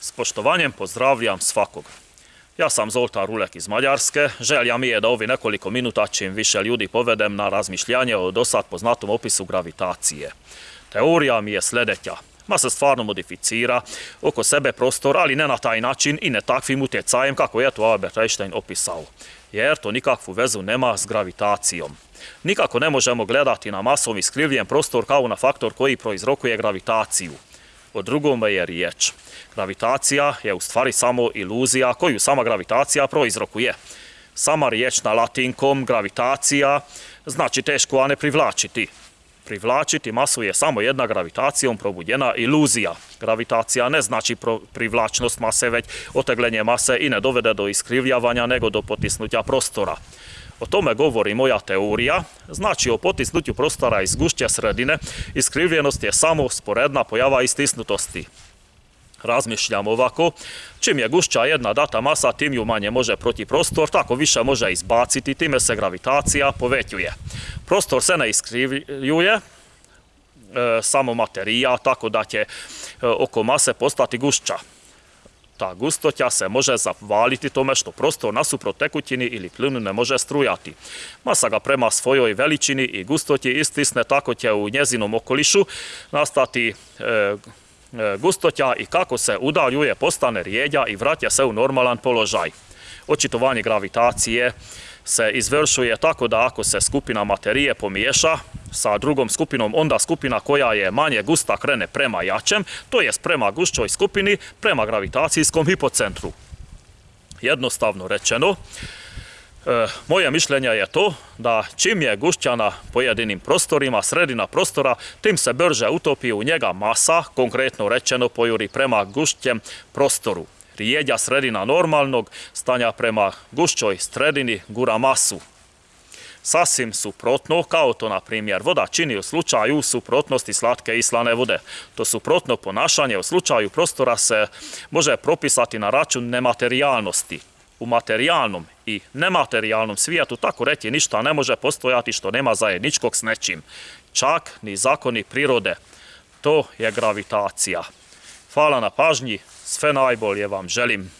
S poštovanjem pozdravljam svakog. Ja sam Zoltan Rulek iz Mađarske. Želja mi je da ovi nekoliko minuta čim više ljudi povedem na razmišljanje o dosad poznatom opisu gravitacije. Teorija mi je sljedeća. Ma se stvarno modificira oko sebe prostor, ali ne na taj način i ne takvim utjecajem kako je to Albert Einstein opisao. Jer to nikakvu vezu nema s gravitacijom. Nikako ne možemo gledati na masom iskrivljen prostor kao na faktor koji proizrokuje gravitaciju. O drugome je riječ. Gravitacija je u stvari samo iluzija koju sama gravitacija proizrokuje. Sama riječ na latinkom gravitacija znači teško, a ne privlačiti. Privlačiti masu je samo jedna gravitacijom probudjena iluzija. Gravitacija ne znači privlačnost mase, već oteglenje mase i ne dovede do iskrivljavanja, nego do potisnuća prostora. O tome govori moja teorija, znači o potisnuću prostora iz gušće sredine, iskrivljenost je samo sporedna pojava istisnutosti. Razmišljam ovako, čim je gušća jedna data masa, tim ju manje može proti prostor, tako više može izbaciti, time se gravitacija povećuje. Prostor se ne iskrivljuje, e, samo materija, tako da će e, oko mase postati gušća ta gustoća se može zavaliti tome što prostor nasuprot tekućini ili plinu ne može strujati. Masa ga prema svojoj veličini i gustoći istisne, tako će u njezinom okolišu nastati e, e, gustoća i kako se udaljuje postane rijedja i vraća se u normalan položaj. Očitovanje gravitacije se izvršuje tako da ako se skupina materije pomiješa sa drugom skupinom, onda skupina koja je manje gusta krene prema jačem, to jest prema gušćoj skupini, prema gravitacijskom hipocentru. Jednostavno rečeno, e, moje mišljenje je to da čim je gušća na pojedinim prostorima, sredina prostora, tim se brže utopi u njega masa, konkretno rečeno pojuri prema gušćem prostoru rijedja sredina normalnog stanja prema gušćoj sredini gura masu. Sasvim suprotno, kao to na primjer voda čini u slučaju suprotnosti slatke i slane vode. To suprotno ponašanje u slučaju prostora se može propisati na račun nematerijalnosti. U materijalnom i nematerijalnom svijetu tako reći ništa ne može postojati što nema zajedničkog s nečim. Čak ni zakoni prirode. To je gravitacija. Hvala na pažnji, sve najbolje vam želim.